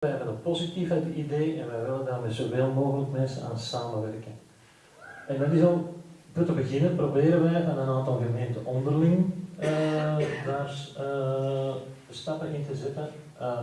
Wij hebben een positief het idee en wij willen daar met zoveel mogelijk mensen aan samenwerken. En dat is al, voor te beginnen proberen wij aan een aantal gemeenten onderling eh, daar eh, stappen in te zetten. Eh,